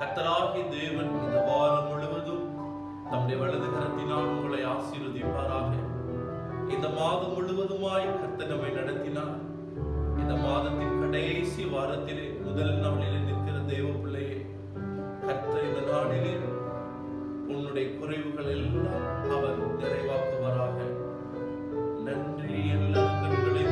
கத்தராகிய தேவன் இந்த வாரம் முழுவதும் தம்முடைய வலது கரத்தினால் உங்களை ஆசீர்வதிப்பாராக. இந்த மாதம் முழுவதுமாய் கத்த நம்மை நடத்தினார். இந்த மாதத்தின் கடைசி வாரத்திலே முதல் நாளிலே நிற்கிற தேவ பிள்ளையே கத்த இந்த நாளிலே உன்னுடைய குறைவுகள் எல்லாம் அவர் நிறைவாக்குவாராக. நன்றி எல்லா கண்களை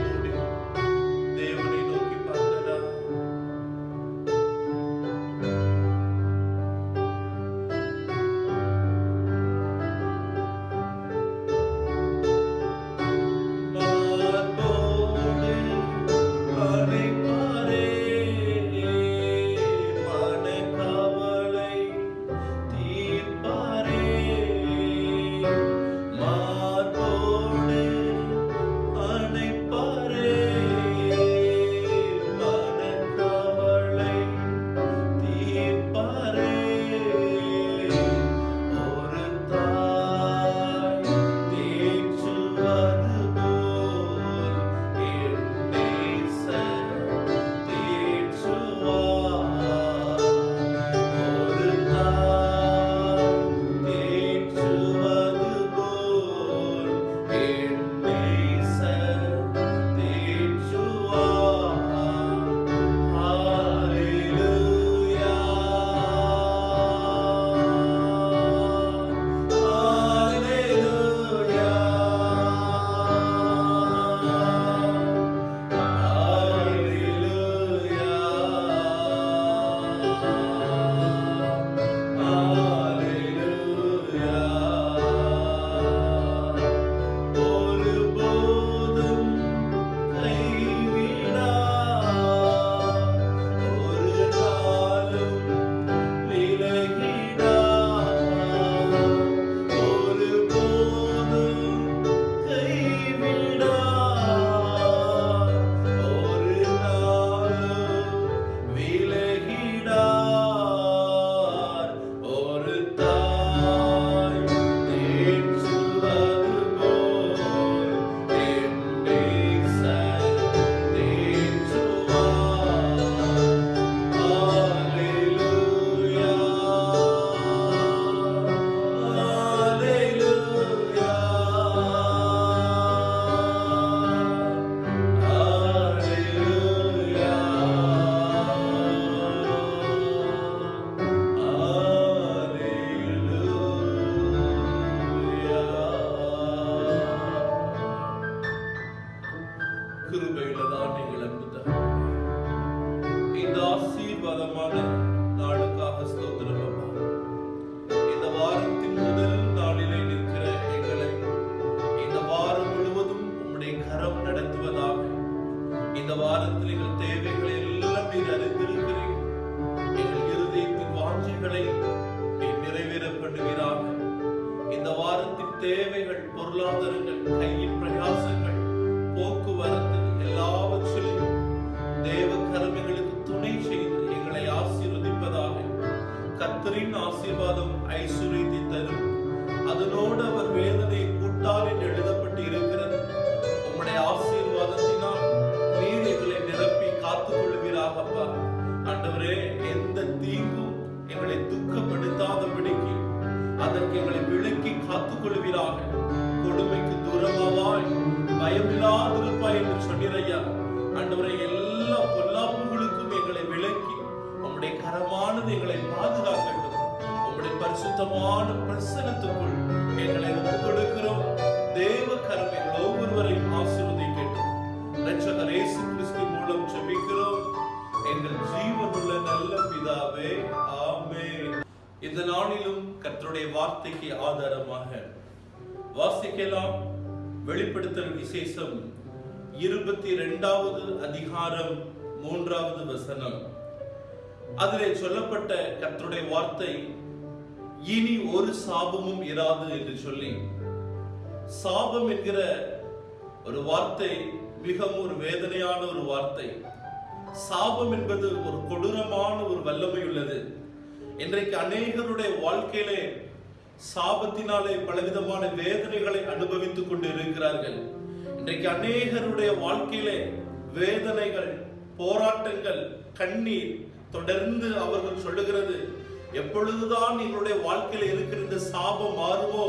கத்தரின் ஆசீர்வாதம் ஐஸ்வர்யத்தை தரும். அதனோடு அவர் வேதனை கூட்டார் என்று எழுதப்பட்டு இருக்கிறது உம்முடைய ஆசீர்வாதத்தினால் நீர் எங்களை நிரப்பி காத்துக் கொள்வீராகப்பா ஆண்டவரே எந்த தீங்கும் எங்களை துக்கப்படுத்தாதபடிக்கு அதற்கு எங்களை விளக்கி காத்துக் கொள்வீராக கொடுமைக்கு தூரமாவாய் பயமில்லாதிருப்பாய் என்று சொன்னிறையா ஆண்டவரை எல்லா பொல்லாப்புகளுக்கும் எங்களை விளக்கி உம்முடைய கரமானது எங்களை பாது பரிசுத்தமான பிரசனத்துக்குள் எங்களை ஒப்புக் கொடுக்கிறோம் தேவ கரம் எங்கள் ஒவ்வொருவரையும் ஆசீர்வதிக்கட்டும். இரட்சகர் இயேசு கிறிஸ்து மூலம் ஜெபிக்கிறோம். எங்கள் ஜீவனுள்ள நல்ல பிதாவே ஆமே இந்த நாளிலும் கர்த்தருடைய வார்த்தைக்கு ஆதாரமாக வாசிக்கலாம். வெளிப்படுத்தல் விசேஷம் இருபத்தி இரண்டாவது அதிகாரம் மூன்றாவது வசனம். அதிலே சொல்லப்பட்ட கர்த்தருடைய வார்த்தை இனி ஒரு சாபமும் இராது என்று சொல்லி சாபம் என்கிற ஒரு வார்த்தை மிகவும் ஒரு வேதனையான ஒரு வார்த்தை. சாபம் என்பது ஒரு கொடூரமான ஒரு வல்லமை உள்ளது. இன்றைக்கு அநேகருடைய வாழ்க்கையிலே சாபத்தினாலே பலவிதமான வேதனைகளை அனுபவித்துக் கொண்டு இருக்கிறார்கள் இன்றைக்கு அநேகருடைய வாழ்க்கையிலே வேதனைகள் போராட்டங்கள் கண்ணீர் தொடர்ந்து அவர்கள் சொல்லுகிறது எப்பொழுதுதான் எங்களுடைய வாழ்க்கையில இருக்கிற இந்த சாபம் மாறுமோ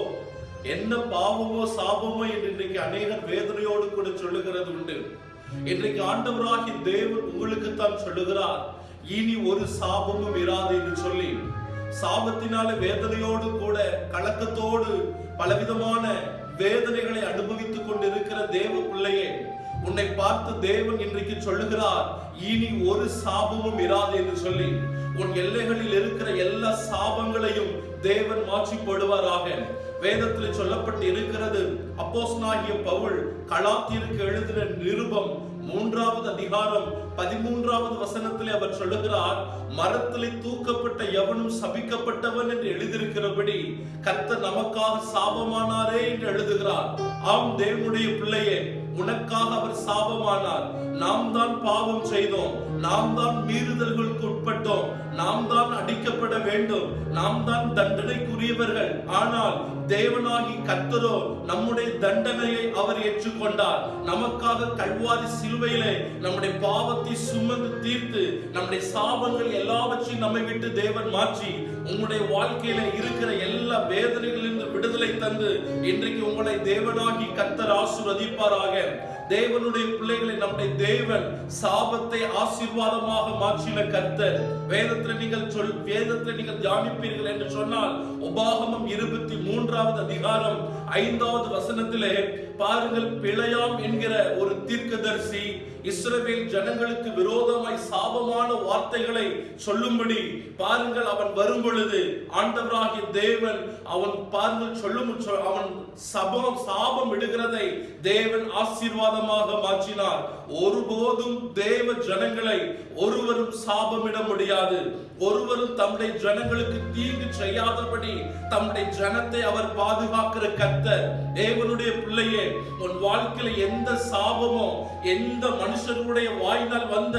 என்ன பாவமோ சாபமோ என்று இன்றைக்கு அநேகர் வேதனையோடு கூட சொல்லுகிறது உண்டு. இன்றைக்கு ஆண்டவராகி தேவன் உங்களுக்கு தான் சொல்லுகிறார் இனி ஒரு சாபமும் இராது என்று சொல்லி. சாபத்தினால வேதனையோடு கூட கலக்கத்தோடு பலவிதமான வேதனைகளை அனுபவித்துக் கொண்டிருக்கிற தேவ பிள்ளையே உன்னை பார்த்து தேவன் இன்றைக்கு சொல்லுகிறார் இனி ஒரு சாபமும் இராது என்று சொல்லி. உன் எல்லைகளில் இருக்கிற எல்லா சாபங்களையும் தேவன் மாற்றி போடுவாராக வேதத்தில் சொல்லப்பட்டு இருக்கிறது அப்போஸ்தலனாகிய பவுல் கலாத்தியருக்கு எழுதின நிருபம் மூன்றாவது அதிகாரம் பதிமூன்றாவது வசனத்திலே அவர் சொல்லுகிறார் மரத்திலே தூக்கப்பட்ட எவனும் சபிக்கப்பட்டவன் என்று எழுதியிருக்கிறபடி கர்த்தர் நமக்காக சாபமானாரே என்று எழுதுகிறார். ஆம் தேவனுடைய பிள்ளையே உனக்காக அவர் சாபமானார். நாம் தான் பாவம் செய்தோம். நாம் தான் மீறுதல்களுக்கு உட்பட்டோம். நாம் தான் அடிக்கப்பட வேண்டும். நாம் தான் தண்டனைக்குரியவர்கள். ஆனால் தேவனாகி கத்தரோ நம்முடைய தண்டனையை அவர் ஏற்றுக்கொண்டார். நமக்காக கல்வாரி சிலுவையிலே நம்முடைய பாவத்தை சுமந்து தீர்த்து நம்முடைய சாபங்கள் எல்லாவற்றையும் நம்மை விட்டு தேவன் மாற்றி உங்களுடைய வாழ்க்கையில இருக்கிற எல்லா வேதனைகளிலிருந்து விடுதலை தந்து இன்றைக்கு உங்களை தேவனாகி கத்தர் ஆசீர்வதிப்பாராக. தேவனுடைய பிள்ளைகளை நம்முடைய தேவன் சாபத்தை ஆசீர்வாதமாக மாற்றின கர்த்தர். வேதத்துல நீங்கள் சொல் வேதத்துல நீங்கள் தியானிப்பீர்கள் என்று சொன்னால் உபாகமம் இருபத்தி மூன்றாவது அதிகாரம் ஐந்தாவது வசனத்திலே பாருங்கள் பிழையாம் என்கிற ஒரு தீர்க்கதரிசி இஸ்ரவேல் ஜனங்களுக்கு விரோதமாய் சாபமான வார்த்தைகளை சொல்லும்படி பாருங்கள் அவன் வரும் பொழுது ஆண்டவராகிய தேவன் அவன் பாருங்கள் சொல்லும் சொ- அவன் சபம் சாபம் இடுகிறதை தேவன் ஆசீர்வாதமாக மாற்றினார். ஒருபோதும் தேவ ஜனங்களை ஒருவரும் சாபமிட முடியாது. ஒருவரும் தம்முடைய ஜனங்களுக்கு தீங்கு செய்யாதபடி தம்முடைய ஜனத்தை அவர் பாதுகாக்கிற கத்தர் தேவனுடைய பிள்ளையே உன் வாழ்க்கையில எந்த சாபமோ எந்த மனுஷனுடைய வாயினால் வந்த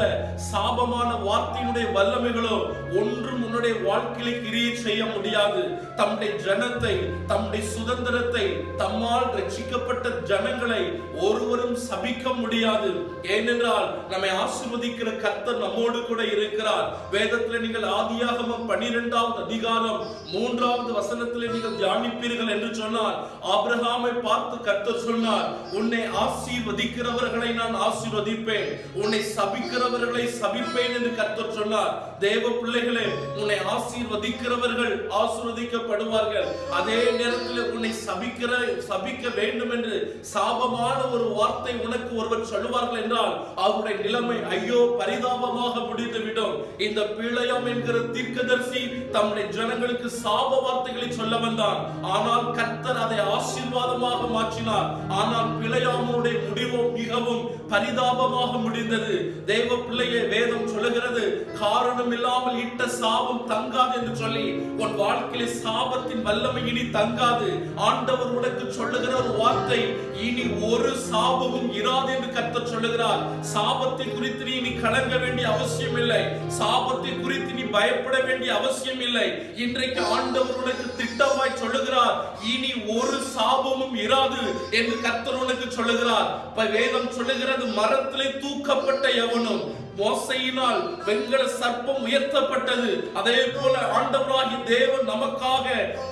சாபமான வார்த்தையினுடைய வல்லமைகளோ ஒன்றும் உன்னுடைய வாழ்க்கையில கிரியை செய்ய முடியாது. தம்முடைய ஜனத்தை தம்முடைய சுதந்திரத்தை தம்மால் ரட்சிக்கப்பட்ட ஜனங்களை ஒருவரும் சபிக்க முடியாது. ஏனென்றால் நம்மை ஆசிர்வதிக்கிற கர்த்தர் நம்மோடு கூட இருக்கிறார். வேதத்தில் நீங்கள் ஆதியாகமம் பன்னிரெண்டாவது அதிகாரம் மூன்றாவது வசனத்தில் நீங்கள் தியானிப்பீர்கள் என்று சொன்னார் ஆபிரகாமை பார்த்து கர்த்தர் சொன்னார் உன்னை ஆசீர்வதிக்கிறவர்களை நான் ஆசீர்வதிப்பேன். உன்னை சபிக்கிறவர்களை சபிப்பேன் என்று கர்த்தர் சொன்னார். தேவ பிள்ளைகளே உன்னை ஆசீர்வதிக்கிறவர்கள் ஆசீர்வதிக்கப்படுவார்கள். அதே நேரத்தில் உன்னை சபிக்கிற சபிக்க வேண்டும் என்று சாபமான ஒரு வார்த்தை உனக்கு ஒருவர் சொல்லுவார்கள் என்றால் அவருடைய நிலைமை ஐயோ பரிதாபமாக முடிந்துவிடும். இந்த பிழையம் என்கிற தீர்க்கதரிசி தம்முடைய ஜனங்களுக்கு சாப வார்த்தைகளை சொல்ல வந்தான். ஆனால் கர்த்தர் அதை ஆசீர்வாதமாக மாற்றினார். ஆனால் பிழையாமனுடைய முடிவோ மிகவும் பரிதாபமாக முடிந்தது. தெய்வ பிள்ளையே வேதம் சொல்லுகிறது காரணம் இல்லாமல் இட்ட சாபம் தங்காது என்று சொல்லி உன் வாழ்க்கையில சாபத்தின் வல்லமை இனி தங்காது. ஆண்டவர் உனக்கு சொல்லுகிற ஒரு வார்த்தை இனி ஒரு சாபமும் இராது என்று கத்த சொல்லுகிறார். சாபத்தை குறித்து நீ இனி கலங்க வேண்டிய அவசியம் இல்லை. சாபத்தை குறித்து நீ பயப்பட வேண்டிய அவசியம் இல்லை. இன்றைக்கு ஆண்டவர் உனக்கு திட்டமாய் சொல்லுகிறார் இனி ஒரு சாபமும் இராது என்று கத்தர் உனக்கு சொல்லுகிறார். வேதம் சொல்லுகிறது மரத்திலே தூக்கப்பட்ட எவனும் மோசையினால் வெங்கல சர்ப்பம் உயர்த்தப்பட்டது. அதே போல ஆண்டவராகி தேவன் நமக்காக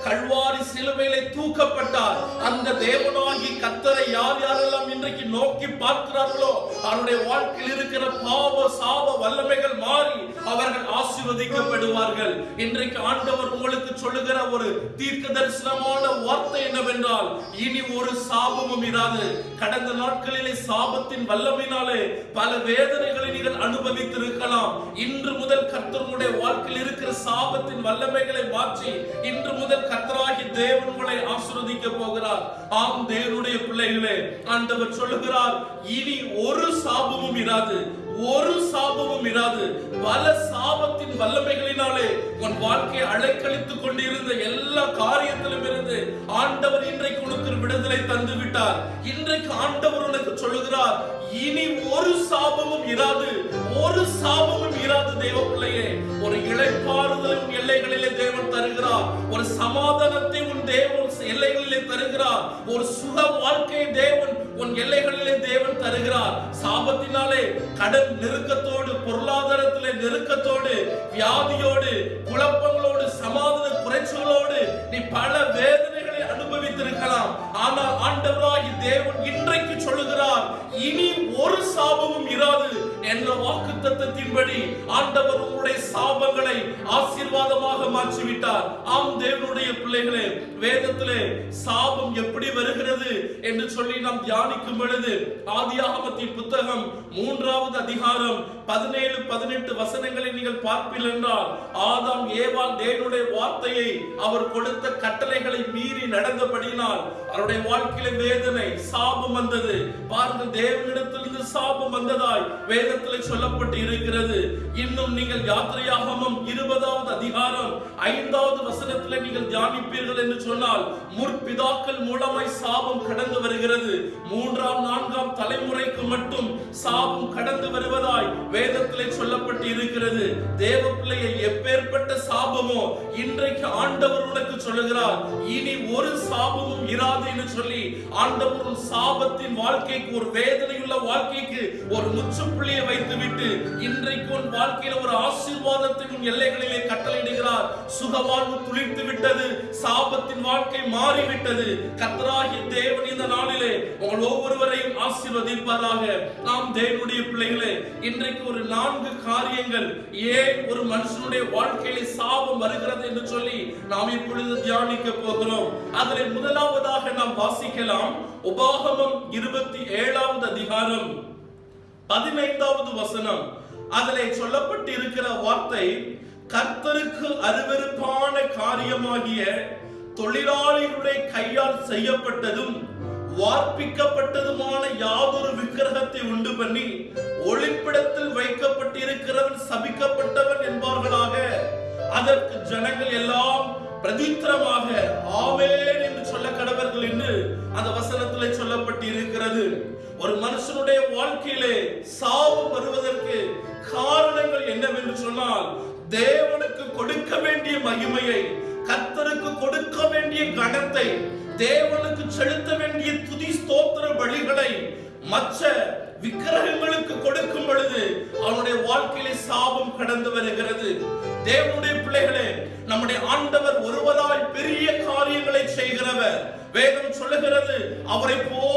கல்வாரி சிலுவையிலே தூக்கப்பட்டார். அந்த தேவனாகி கத்தரை யார் யாரெல்லாம் இன்றைக்கு நோக்கி பார்க்கிறார்களோ அவருடைய வாழ்க்கையில் இருக்கிற பாவ சாப வல்லமைகள் மாறி அவர்கள் ஆசீர்வதிக்கப்படுவார்கள். இன்றைக்கு ஆண்டவர் உங்களுக்கு சொல்லுகிற ஒரு தீர்க்க தரிசனமான வார்த்தை என்னவென்றால் இனி ஒரு சாபமும் இராது. கடந்த நாட்களிலே சாபத்தின் வல்லமையினாலே பல வேதனைகளை நீங்கள் அனுபவித்திருக்கலாம். இன்று முதல் கர்த்தருடைய வாழ்க்கையில் இருக்கிற சாபத்தின் வல்லமைகளை மாற்றி இன்று முதல் கர்த்தராகி தேவன் உங்களை ஆசீர்வதிக்க போகிறார். ஆம் தேவனுடைய பிள்ளைகளே ஆண்டவர் சொல்லுகிறார் இனி ஒரு சாபமும் இராது. ஒரு சாபமும் இராது. பல சாபத்தின் வல்லமைகளினாலே உன் வாழ்க்கையை அலைக்கழித்துக் கொண்டிருந்த எல்லா காரியத்திலும் இருந்து ஆண்டவர் இன்றைக்கு உனக்கு விடுதலை தந்து விட்டார். இன்றைக்கு ஆண்டவர் உனக்கு சொல்லுகிறார் இனி ஒரு சாபமும் இராது. ஒரு சாபமும் இராது தெய்வ பிள்ளையே ஒரு இளைப்பாறுதல் உன் எல்லைகளிலே தேவன் தருகிறார். ஒரு சமாதானத்தை உன் தேவன் எல்லைகளிலே தருகிறா ஒரு சுக வாழ்க்கையை தேவன் உன் எல்லைகளிலே தேவன் தருகிறார். சாபத்தினாலே கடன் நெருக்கத்தோடு பொருளாதாரத்திலே நெருக்கத்தோடு வியாதியோடு குழப்பங்களோடு சமாதான குறைச்சலோடு நீ பல வேதனைகளை அனுபவித்திருக்கலாம். ஆனால் ஆண்டவராய் தேவன் இன்றைக்கு சொல்லுகிறார் இனி ஒரு சாபமும் இராது. என்ற வாக்கு தத்தத்தின்படி ஆண்டவர் உங்களுடைய சாபங்களை ஆசீர்வாதமாக மாற்றிவிட்டார். ஆம் தேவனுடைய பிள்ளைகளே வேதத்திலே சாபம் எப்படி வருகிறது என்று சொல்லி நாம் தியானிக்கும் பொழுது ஆதியாகமத்தின் புத்தகம் மூன்றாவது அதிகாரம் பதினேழு பதினெட்டு வசனங்களை நீங்கள் பார்ப்பீர்கள் என்றால் ஆதாம் ஏவால் தேவனுடைய வார்த்தையை அவர் கொடுத்த கட்டளைகளை மீறி நடந்தபடினால் அவருடைய வாழ்க்கையில வேதனை சாபம் வந்தது. பாருங்கள் தேவனிடத்திலிருந்து சாபம் வந்ததாய் வேதத்தில் சொல்லப்பட்டு இருக்கிறது இன்னும் நீங்கள் யாத்திரையாகமும் இருபதாவது அதிகாரம் ஐந்தாவது வசனத்தில் நீங்கள் தியானிப்பீர்கள் என்று சொன்னால் முற்பிதாக்கள் மூலமாய் சாபம் கடந்து வருகிறது. மூன்றாம் நான்காம் தலைமுறைக்கு மட்டும் சாபம் கடந்து வருவதாய் வேதத்தில் சொல்லப்பட்டு இருக்கிறது தேவ பிள்ளையை எப்பேற்பட்ட சாபமோ இன்றைக்கு ஆண்டவர் உனக்கு சொல்லுகிறார் இனி ஒரு சாபமும் இராது என்று சொல்லி ஆண்டவர் சாபத்தின் வாழ்க்கைக்கு ஒரு வேதனையுள்ள வாழ்க்கைக்கு ஒரு முற்றுப்புள்ளியை வைத்துவிட்டு இன்றைக்கு உன் வாழ்க்கையில ஒரு ஆசீர்வாதத்தின் உன் எல்லைகளிலே கட்டளையிடுகிறார். சுகவாழ்வு துளிர்த்து விட்டது சாபத்தின் வாழ்க்கை மாறிவிட்டது. கத்தராகிய தேவன் இந்த நாளிலே உங்கள் ஒவ்வொருவரையும் ஆசீர்வதிப்பாராக. நாம் தேவனுடைய பிள்ளைகளே இன்றைக்கு ஒரு நான்கு காரியங்கள் ஏன் ஒரு மனுஷனுடைய வாழ்க்கையிலே சாபம் வருகிறது என்று சொல்லி நாம் இப்பொழுது தியானிக்க போகிறோம். அதில் முதலாவதாக நாம் வாசிக்கலாம். உபாகமம் இருபத்தி ஏழாவது அதிகாரம். பதினைந்தாவது வசனம். அதிலே சொல்லப்பட்டு இருக்கிற வார்த்தை கர்த்தருக்கு அருவருப்பான காரியமாகிய தொழிலாளிகளுடைய கையால் செய்யப்பட்டதும் வார்ப்பிக்கப்பட்டதுமான யாதொரு விக்கிரகத்தை உண்டு பண்ணி ஒளிப்பிடத்தில் வைக்கப்பட்டிருக்கிறவன் சபிக்கப்பட்டவன் என்பார்களாக. அதற்கு ஜனங்கள் எல்லாம் பிரதித்திரமாக ஆவேன் என்று சொல்ல கடவர்கள் என்று அந்த வசனத்திலே சொல்லப்பட்டு இருக்கிறது ஒரு மனுஷனுடைய வாழ்க்கையிலே மற்ற விக்கிரகங்களுக்கு கொடுக்கும் பொழுது அவனுடைய வாழ்க்கையிலே சாபம் கடந்து வருகிறது. தேவனுடைய பிள்ளைகளே நம்முடைய ஆண்டவர் ஒருவராய் பெரிய காரியங்களை செய்கிறவர். வேதம் சொல்லுகிறது அவரை போ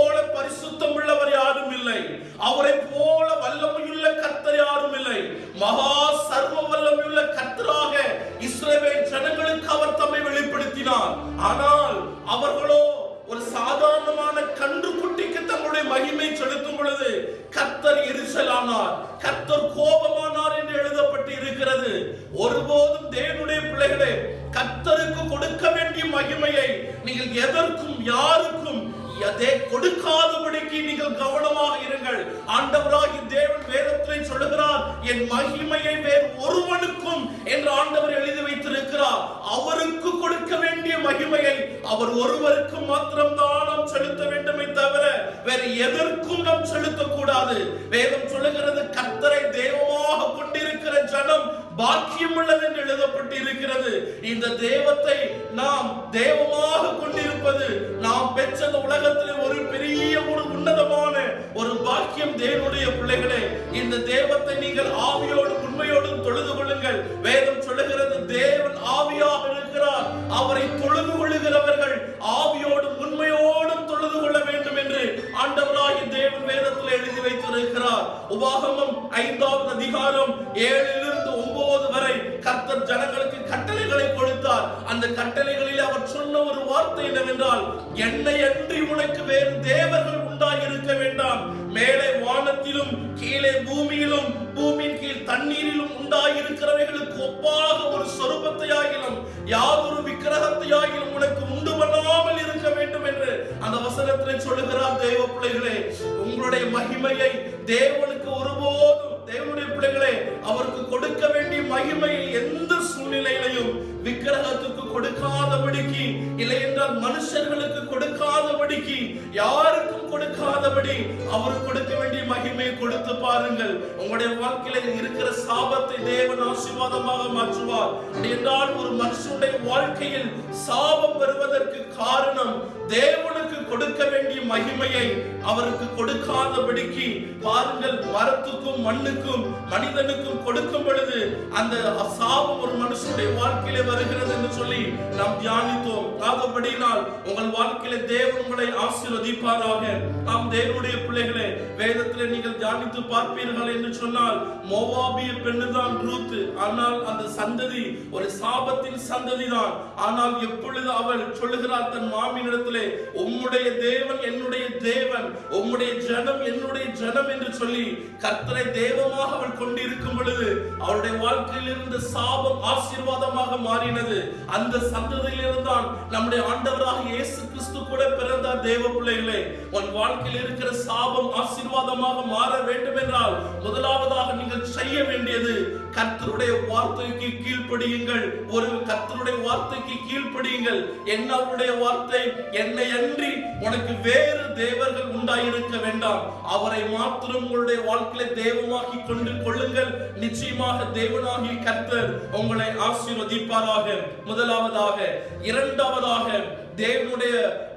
வேறு எதற்கும் நாம் செலுத்தக்கூடாது. வேதம் சொல்லுகிறது கர்த்தரை தெய்வமாக கொண்டிருக்கிற ஜனம் பாக்கியம் உள்ளது என்று எழுதப்பட்டு இருக்கிறது இந்த தெய்வத்தை நாம் தெய்வமாக கொண்டிருப்பது நாம் பெற்ற உலகத்தில் ஒரு பெரிய ஒரு உன்னதமான ஒரு பாக்கியம் தேவனுடைய பிள்ளைகளே. இந்த தெய்வத்தை நீங்கள் ஆவியோடும் உண்மையோடும் தொழுது கொள்ளுங்கள். வேதம் சொல்லுகிறது தேவன் ஆவியாக இருக்கிறார். அவரை தொழுது கொள்ளுகிறவர்கள் ஆவியோடும் உண்மையோடும் தொழுது கொள்ள வேண்டும் என்று ஆண்டவராகிய தேவன் வேதத்தில் எழுதி வைத்திருக்கிறார் உபாகமம் ஐந்தாவது அதிகாரம் ஏழிலிருந்து கர்த்தர் ஜனங்களுக்கு கட்டளைகளை கொடுத்தார். அந்த கட்டளைகளில் அவர் சொன்ன ஒரு வார்த்தை என்னவென்றால் என்னை அன்றி உனக்கு வேறு தேவர்கள் உண்டாயிருக்க வேண்டாம். மேலே வானத்திலும் கீழே பூமியிலும் பூமியின் கீழ் தண்ணீரிலும் உண்டாயிருக்கிறவைகளுக்கு ஒப்பாக ஒரு சொரூபத்தையாகிலும் யாதொரு விக்கிரகத்தையாகிலும் உனக்கு உண்டு பண்ணாமல் இருக்க வேண்டும் என்று அந்த வசனத்திலே சொல்லுகிறார் தேவ பிள்ளைகளே. உங்களுடைய மகிமையை தேவனுக்கு ஒருபோதும் தேவனுடைய பிள்ளைகளே அவருக்கு கொடுக்க வேண்டிய மகிமையை எந்த சூழ்நிலையிலையும் விக்கிரகத்துக்கு கொடுக்காதபடிக்கு இல்லை என்றால் மனுஷர்களுக்கு கொடுக்காதபடிக்கு யாருக்கும் கொடுக்காதபடி அவர் கொடுக்க வேண்டிய மகிமையை கொடுத்து பாருங்கள். உங்களுடைய வாழ்க்கையில இருக்கிற சாபத்தை தேவன் ஆசீர்வாதமாக மாற்றுவார். என்றால் ஒரு மனுஷனுடைய வாழ்க்கையில் சாபம் வருவதற்கு காரணம் தேவன் கொடுக்க வேண்டிய மகிமையை அவருக்கு கொடுக்காதபடிக்கு பாருங்கள் மரத்துக்கும் மண்ணுக்கும் மனிதனுக்கும் கொடுக்கும் பொழுது அந்த சாபம் ஒரு மனுஷனுடைய வாழ்க்கையில வருகிறது என்று சொல்லி நாம் தியானித்தோம். ஆகப்படினால் உங்கள் வாழ்க்கையில தேவன் உங்களை ஆசீர்வதிப்பாராக. நாம் தேவனுடைய பிள்ளைகளே வேதத்திலே நீங்கள் தியானித்து பார்ப்பீர்கள் என்று சொன்னால் மோவாபிய பெண்ணுதான் ரூத் ஆனால் அந்த சந்ததி ஒரு சாபத்தின் சந்ததி தான் ஆனால் எப்பொழுது அவள் சொல்லுகிறார் தன் மாமியிடத்திலே உம்முடைய உம்முடைய தேவன் என்னுடைய தேவன். உம்முடைய ஜனம் என்னுடைய ஜனம் என்று சொல்லி கர்த்தரை தேவமாக அவள் கொண்டிருக்கும் பொழுது அவளுடைய வாழ்க்கையில் இருந்த சாபம் ஆசீர்வாதமாக மாறினது. அந்த சந்ததியிலிருந்தான் நம்முடைய ஆண்டவராக இயேசு கிறிஸ்து கூட பிறந்தார். தேவ பிள்ளைகளே உன் வாழ்க்கையில் இருக்கிற சாபம் ஆசீர்வாதமாக மாற வேண்டும் என்றால் முதலாவதாக நீங்கள் செய்ய வேண்டியது கர்த்தருடைய வார்த்தைக்கு கீழ்ப்படியுங்கள். ஒரு கர்த்தருடைய வார்த்தைக்கு கீழ்ப்படியுங்கள். என்ன அவருடைய வார்த்தை? என்னை அன்றி உனக்கு வேறு தேவர்கள் உண்டாயிருக்க வேண்டாம். அவரை மாத்திரம் உங்களுடைய வாழ்க்கையில தெய்வமாக்கி கொண்டு கொள்ளுங்கள். நிச்சயமாக தேவனாகி கர்த்தர் உங்களை ஆசீர்வதிப்பாராக. முதலாவதாக இரண்டாவதாக தேவனுடைய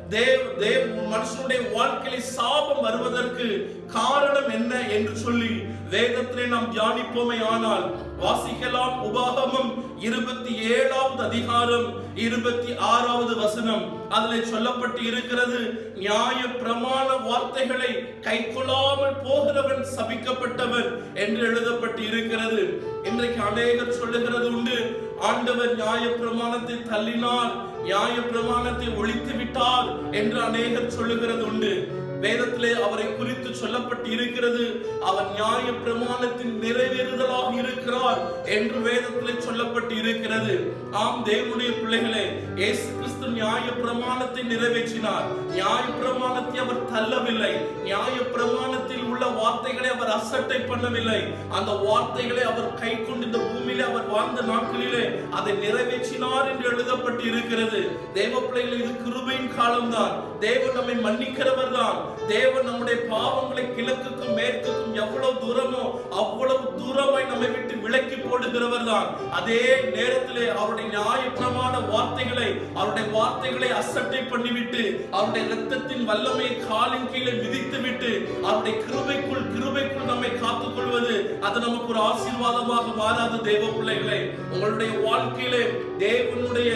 தேவ தேவ மனுஷனுடைய வாழ்க்கையில சாபம் வருவதற்கு காரணம் என்ன என்று சொல்லி வேதத்திலே நாம் தியானிப்போமே ஆனால் வாசிக்கலாம் உபாகமம் இருபத்தி ஏழாவது அதிகாரம் இருபத்தி ஆறாவது வசனம். அதில் சொல்லப்பட்டு இருக்கிறது நியாய பிரமாண வார்த்தைகளை கைக்கொள்ளாமல் போகிறவன் சபிக்கப்பட்டவன் என்று எழுதப்பட்டு இருக்கிறது இன்றைக்கு அநேகர் சொல்லுகிறது உண்டு ஆண்டவர் நியாய பிரமாணத்தை தள்ளினார் நியாய பிரமாணத்தை ஒழித்து விட்டார் என்று அநேகர் சொல்லுகிறது உண்டு. வேதத்திலே அவரை குறித்து சொல்லப்பட்டு இருக்கிறது அவர் நியாய பிரமாணத்தின் நிறைவேறுதலாக இருக்கிறார் என்று வேதத்திலே சொல்லப்பட்டு இருக்கிறது ஆம் தேவனுடைய பிள்ளைகளே இயேசு கிறிஸ்து நியாய பிரமாணத்தை நிறைவேற்றினார். நியாய பிரமாணத்தை அவர் தள்ளவில்லை. நியாய பிரமாணத்தில் உள்ள வார்த்தைகளை அவர் அசட்டை பண்ணவில்லை. அந்த வார்த்தைகளை அவர் கை கொண்டு இந்த பூமியிலே அவர் வாழ்ந்த நாட்களிலே அதை நிறைவேற்றினார் என்று எழுதப்பட்டு இருக்கிறது தேவ பிள்ளைகள் இது கிருபையின் காலம்தான். தேவன் நம்மை மன்னிக்கிறவர் தான் தேவன் நம்முடைய பாவங்களை கிழக்குக்கும் மேற்குக்கும் எவ்வளவு தூரமோ அவ்வளவு தூரமாய் நம்மை விட்டு விலக்கி போடுகிறவர் தான் அதே நேரத்திலே அவருடைய நியாயப்பிரமான வார்த்தைகளை அவருடைய வார்த்தைகளை அசட்டை பண்ணிவிட்டு அவருடைய இரத்தத்தின் வல்லமை காலின் கீழே மிதித்து விட்டு அவருடைய கிருபைக்குள் கிருபைக்குள் நம்மை காத்துக் கொள்வது அது நமக்கு ஒரு ஆசீர்வாதமாக மாறாத தேவ பிள்ளைகளை. உங்களுடைய வாழ்க்கையிலே தேவனுடைய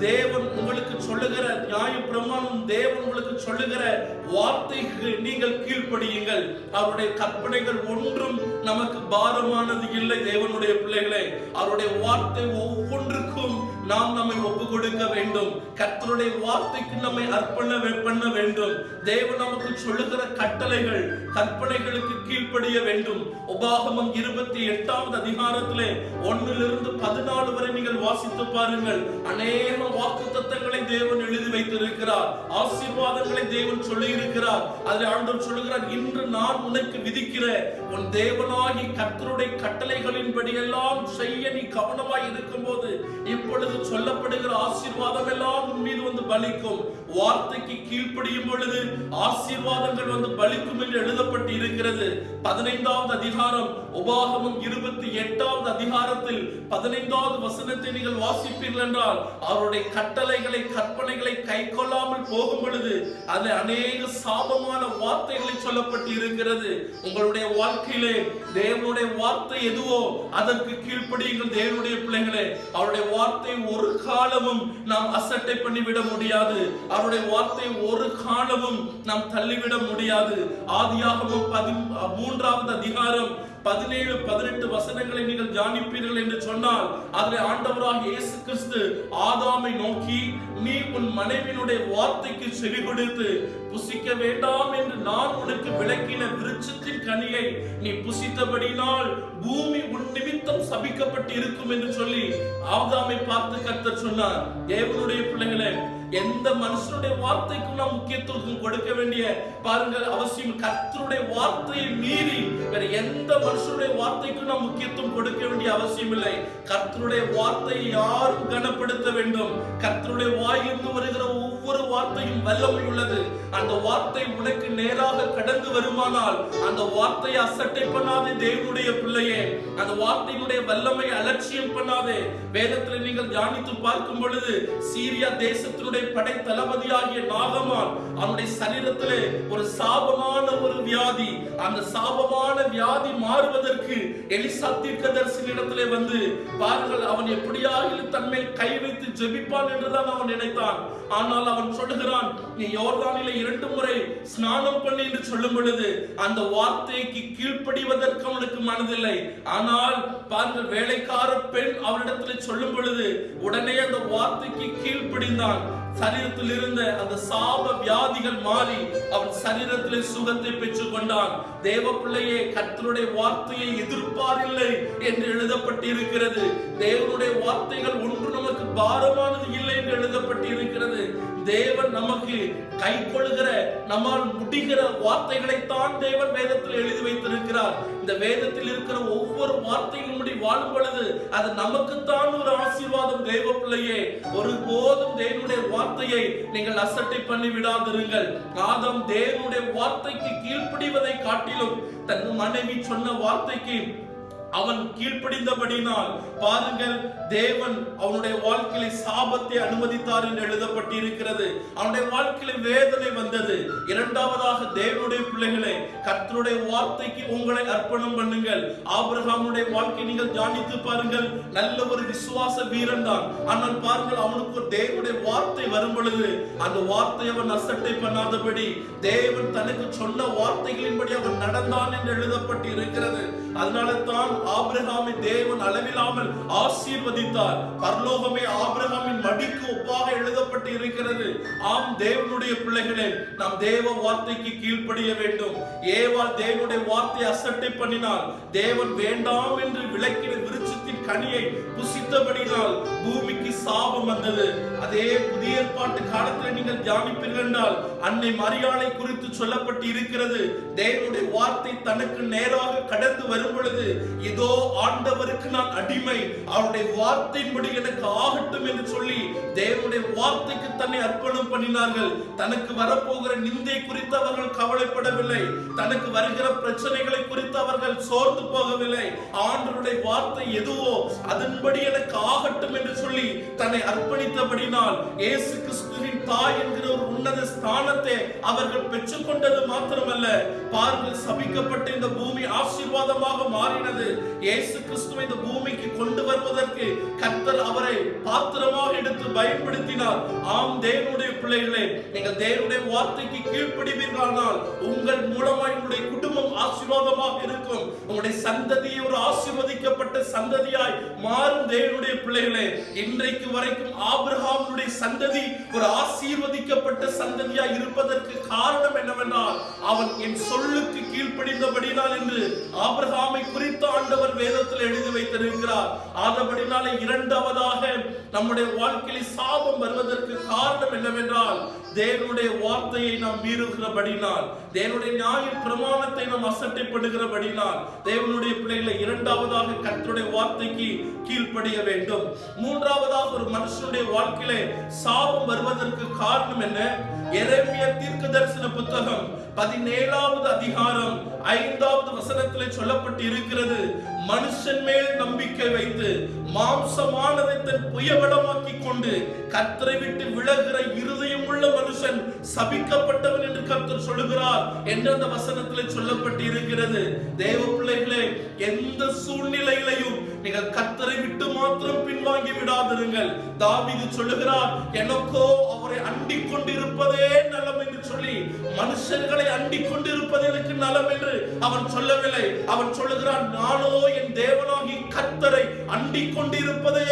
தேவன் உங்களுக்கு சொல்லுகிற நியாய பிரமாணம் தேவன் உங்களுக்கு சொல்லுகிற வார்த்தை வார்த்தைக்கு நீங்கள் கீழ்ப்படியுங்கள். அவருடைய கற்பனைகள் ஒன்றும் நமக்கு பாரமானது இல்லை தேவனுடைய பிள்ளைகளே. அவருடைய வார்த்தை ஒவ்வொன்றுக்கும் நாம் நம்மை ஒப்பு கொடுக்க வேண்டும். கர்த்தருடைய வார்த்தைக்கு நம்மை அர்ப்பண பண்ண வேண்டும். தேவன் நமக்கு சொல்லுகிற கட்டளைகள் கற்பனைகளுக்கு கீழ்ப்படிய வேண்டும். உபாகமம் இருபத்தி எட்டாவது அதிகாரத்திலே ஒன்னிலிருந்து பதினாலு வரை நீங்கள் வாசித்து பாருங்கள். அநேக வாக்கு தத்தங்களை தேவன் எழுதி வைத்திருக்கிறார். ஆசீர்வாதங்களை தேவன் சொல்லி இருக்கிறார் அதில் ஆண்டவர் சொல்லுகிறார் இன்று நான் உனக்கு விதிக்கிற உன் தேவனாகி கர்த்தருடைய கட்டளைகளின்படி எல்லாம் செய்ய நீ கவனமாய் இருக்கும்போது இப்பொழுது பொழுது சொல்லப்படுகிற ஆசீர்வாதம் எல்லாம் உன் மீது வந்து பலிக்கும். வார்த்தைக்கு கீழ்ப்படியும் பொழுது ஆசீர்வாதங்கள் வந்து பலிக்கும் என்று எழுதப்பட்டு இருக்கிறது. பதினைந்தாவது அதிகாரம் உபாகமும் இருபத்தி எட்டாவது அதிகாரத்தில் பதினைந்தாவது வசனத்தை நீங்கள் வாசிப்பீர்கள் என்றால் அவருடைய கட்டளைகளை கற்பனைகளை கை கொள்ளாமல் போகும் பொழுது அது அநேக சாபமான வார்த்தைகளை சொல்லப்பட்டு இருக்கிறது. உங்களுடைய வாழ்க்கையிலே தேவனுடைய வார்த்தை எதுவோ அதற்கு கீழ்ப்படியுங்கள் தேவனுடைய பிள்ளைகளே. அவருடைய வார்த்தை ஒரு காலமும் நாம் அசட்டை பண்ணிவிட முடியாது. அவருடைய வார்த்தை ஒரு காலமும் நாம் தள்ளிவிட முடியாது. ஆதியாகவும் பதி மூன்றாவது அதிகாரம் பதினேழு பதினெட்டு வசனங்களை நீங்கள் தியானிப்பீர்கள் என்று சொன்னால் அதில் ஆண்டவராக இயேசு கிறிஸ்து ஆதாமை நோக்கி நீ உன் மனைவியினுடைய வார்த்தைக்கு செவி கொடுத்து புசிக்க வேண்டாம் என்று நான் உனக்கு விளக்கின விருட்சத்தின் கனியை நீ புசித்தபடினால் பூமி உன் நிமித்தம் சபிக்கப்பட்டு இருக்கும் என்று சொல்லி ஆதாமை பார்த்து கர்த்தர் சொன்னார். தேவனுடைய பிள்ளைகளை எந்த மனுஷனுடைய வார்த்தைக்கும் நாம் முக்கியத்துவம் கொடுக்க வேண்டிய பாருங்கள் அவசியம் கர்த்தருடைய வார்த்தையை மீறி வேற எந்த மனுஷனுடைய வார்த்தைக்கும் நாம் முக்கியத்துவம் கொடுக்க வேண்டிய அவசியம் இல்லை. கர்த்தருடைய வார்த்தையை யாரும் கனப்படுத்த வேண்டும். கர்த்தருடைய வாயிலிருந்து வருகிற ஒவ்வொரு வார்த்தையும் வல்லமை உள்ளது. அந்த வார்த்தை உனக்கு நேராக கடந்து வருமானால் அந்த வார்த்தையை அசட்டை பண்ணாதே தேவனுடைய பிள்ளையே. அந்த வார்த்தையினுடைய வல்லமை அலட்சியம் பண்ணாதே. வேதத்தில் நீங்கள் தியானித்து பார்க்கும் பொழுது சீரியா தேசத்தினுடைய படை தளபதியாகிய நாகமான் அவனுடைய சரீரத்திலே ஒரு சாபமான ஒரு வியாதி. அந்த சாபமான வியாதி மாறுவதற்கு எலிசா தீர்க்கதரிசனிடத்திலே வந்து பாருங்கள் அவன் எப்படியாக தன்மேல் கை வைத்து ஜெபிப்பான் என்றுதான் அவன் நினைத்தான். ஆனால் அவன் சொல்லுகிறான் நீ யோர்தானில இரண்டு முறை ஸ்நானம் பண்ணி என்று சொல்லும் பொழுது அந்த வார்த்தைக்கு கீழ்ப்படிவதற்கு அவனுக்கு மனதில்லை. ஆனால் பாருங்கள் வேலைக்கார பெண் அவனிடத்தில் சொல்லும் பொழுது உடனே அந்த வார்த்தைக்கு கீழ்ப்படிந்தான். சரீரத்தில் இருந்த அந்த சாப வியாதிகள் மாறி அவன் சரீரத்தில் சுகத்தை பெற்றுக் கொண்டான். தேவ பிள்ளையே கர்த்தருடைய வார்த்தையை எதிர்ப்பாரில்லை என்று எழுதப்பட்டிருக்கிறது. தேவனுடைய வார்த்தைகள் ஒன்று நமக்கு பாரமானது இல்லை என்று எழுதப்பட்டிருக்கிறது. தேவன் நமக்கு கை கொள்கிற நம்மால் முடிகிற வார்த்தைகளைத்தான் தேவன் வேதத்தில் எழுதி வைத்திருக்கிறார். இந்த வேதத்தில் இருக்கிற ஒவ்வொரு வார்த்தையும் முடி வாழும் பொழுது அது நமக்குத்தான் ஒரு ஆசீர்வாதம் தேவ பிள்ளையே. ஒருபோதும் தேவனுடைய வார்த்தையை நீங்கள் அசட்டை பண்ணி விடாதிருங்கள். ஆதம் தேவனுடைய வார்த்தைக்கு கீழ்ப்படிவதை காட்டிலும் தன் மனைவி சொன்ன வார்த்தைக்கு அவன் கீழ்ப்படிந்தபடினால் பாருங்கள் தேவன் அவனுடைய வாழ்க்கையில சாபத்தை அனுமதித்தார் என்று எழுதப்பட்டிருக்கிறது. அவனுடைய வாழ்க்கையில வேதனை வந்தது. இரண்டாவதாக தேவனுடைய பிள்ளைகளை கர்த்தருடைய வார்த்தைக்கு உங்களை அர்ப்பணம் பண்ணுங்கள். ஆபிரகாமுடைய வாழ்க்கை நீங்கள் தியானித்து பாருங்கள். நல்ல ஒரு விசுவாச வீரன் தான் ஆனால் பாருங்கள் அவனுக்கு ஒரு தேவனுடைய வார்த்தை வரும் பொழுது அந்த வார்த்தை அவன் அசட்டை பண்ணாதபடி தேவன் தனக்கு சொன்ன வார்த்தைகளின்படி அவன் நடந்தான் என்று எழுதப்பட்டு இருக்கிறது அதனால தான் ஆபிரகாமை தேவன் அளவில்லாமல் ஆசீர்வதித்தார். பரலோகமே ஆபிரகாமின் மடிக்கு ஒப்பாக எழுதப்பட்டு இருக்கிறது. ஆம் தேவனுடைய பிள்ளைகளே நாம் தேவ வார்த்தைக்கு கீழ்ப்படிய வேண்டும். ஏவால் தேவனுடைய வார்த்தை அசட்டை பண்ணினால் தேவன் வேண்டாம் என்று விளக்கின விருச்சி கனியை புசித்தபடினால் பூமிக்கு சாபம் வந்தது. அதே புதிய ஏற்பாட்டு காலத்தில் நீங்கள் தியானிப்பீர்கள் என்றால் அன்னை மரியாதை குறித்து சொல்லப்பட்டு இருக்கிறது தேவனுடைய வார்த்தை தனக்கு நேராக கடந்து வரும் பொழுது இதோ ஆண்டவருக்கு நான் அடிமை அவருடைய வார்த்தையின்படி எனக்கு ஆகட்டும் என்று சொல்லி தேவனுடைய வார்த்தைக்கு தன்னை அர்ப்பணம் பண்ணினார்கள். தனக்கு வரப்போகிற நிந்தை குறித்து அவர்கள் கவலைப்படவில்லை. தனக்கு வருகிற பிரச்சனைகளை குறித்து அவர்கள் சோர்ந்து போகவில்லை. ஆண்டருடைய வார்த்தை எதுவோ இருக்கிறதோ அதன்படி எனக்கு ஆகட்டும் என்று சொல்லி தன்னை அர்ப்பணித்தபடினால் இயேசு கிறிஸ்துவின் தாய் என்கிற ஒரு உன்னத ஸ்தானத்தை அவர்கள் பெற்றுக்கொண்டது மாத்திரமல்ல. பாருங்கள் சபிக்கப்பட்ட இந்த பூமி ஆசீர்வாதமாக மாறினது. இயேசு கிறிஸ்துவை இந்த பூமிக்கு கொண்டு வருவதற்கு கர்த்தர் அவரை பாத்திரமாக எடுத்து பயன்படுத்தினார். ஆம் தேவனுடைய பிள்ளைகளே நீங்கள் தேவனுடைய வார்த்தைக்கு கீழ்ப்படிவீர்களானால் உங்கள் மூலமாய் உங்களுடைய குடும்பம் ஆசீர்வாதமாக இருக்கும். உங்களுடைய சந்ததியை ஒரு ஆசீர்வதிக்கப்பட்ட சந்ததியாக பிள்ளைகளாய் மாறும் தேவனுடைய பிள்ளைகளே இன்றைக்கு வரைக்கும் ஆபிரஹாமுடைய சந்ததி ஒரு ஆசீர்வதிக்கப்பட்ட சந்ததியாய் இருப்பதற்கு காரணம் என்னவென்றால் அவன் என் சொல்லுக்கு கீழ்ப்படிந்தபடினால் என்று ஆபிரஹாமை குறித்த ஆண்டவர் வேதத்தில் எழுதி வைத்திருக்கிறார். ஆதபடினாலே இரண்டாவதாக நம்முடைய வாழ்க்கையில் சாபம் வருவதற்கு காரணம் என்னவென்றால் தேவனுடைய வார்த்தையை நாம் மீறுகிறபடினால் தேவனுடைய நியாய பிரமாணத்தை நாம் அசட்டைப்படுகிறபடினால் தேவனுடைய பிள்ளைகளை இரண்டாவதாக கர்த்தருடைய வார்த்தைக்கு கீழ்ப்படிய வேண்டும். மூன்றாவதாக ஒரு மனுஷனுடைய வாழ்க்கையிலே சாபம் வருவதற்கு காரணம் என்ன? எரேமியா தீர்க்க தரிசன புத்தகம் பதினேழாவது அதிகாரம் ஐந்தாவது வசனத்திலே சொல்லப்பட்டு இருக்கிறது மனுஷன் மேல் நம்பிக்கை வைத்து மாம்சமானதை தன் புயவடமாக்கி கொண்டு கத்தரை விட்டு விலகிற இருதயம் உள்ள மனுஷன் சபிக்கப்பட்டவன் என்று கர்த்தர் சொல்லுகிறார் என்று அந்த வசனத்திலே சொல்லப்பட்டு இருக்கிறது தேவ பிள்ளைகளே எந்த சூழ்நிலையிலையும் நீங்கள் கத்தரை விட்டு மாத்திரம் பின்வாங்கி விடாதிருங்கள். தாவிது சொல்லுகிறார் எனக்கோ அவரை அண்டிக் கொண்டிருப்பதே நலம் என்று சொல்லி மனுஷர்களை அண்டிக் கொண்டிருப்பது எனக்கு நலம் என்று அவன் சொல்லவில்லை. அவன் சொல்லுகிறான் நானோ என் தேவனாகி கத்தரை அண்டிக் கொண்டிருப்பதே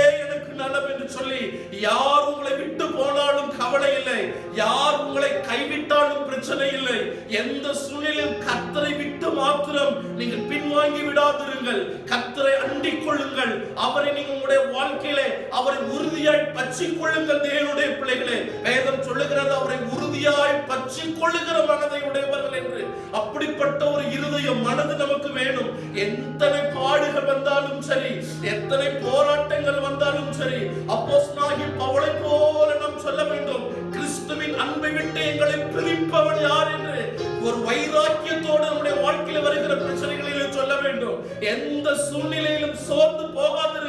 எனக்கு நலம் என்று சொல்லி யார் உங்களை விட்டு போனாலும் கவலை இல்லை. யார் உங்களை கைவிட்டாலும் பிரச்சனை இல்லை. எந்த சூழ்நிலையும் கத்தரை விட்டு மாத்திரம் நீங்கள் பின்வாங்கி விடாதிருங்கள். கத்தரை அண்டிக் கொள்ளுங்கள். அவரை நீங்கள் உங்களுடைய வாழ்க்கையிலே அவரை உறுதியாய் பற்றி கொள்ளுங்கள் தேவனுடைய பிள்ளைகளே. வேதம் சொல்லுகிறது அவரை உறுதியாய் பற்றி கொள்ளுகிற மனதை உடையவர்கள் என்று. அப்படிப்பட்ட ஒரு இருதயம் மனது நமக்கு வேணும். எத்தனை பாடுகள் வந்தாலும் சரி எத்தனை போராட்டங்கள் வந்தாலும் சரி அப்போஸ்தலனாகிய பவளை போல நாம் சொல்ல வேண்டும். கிறிஸ்துவின் அன்பை விட்டு எங்களை பிரிப்பவன் யார் என்று ஒரு வைராக்கியத்தோடு நம்முடைய வாழ்க்கையில் வருகிற பிரச்சனைகளிலும் சொல்ல வேண்டும். எந்த சூழ்நிலையிலும் சோர்ந்து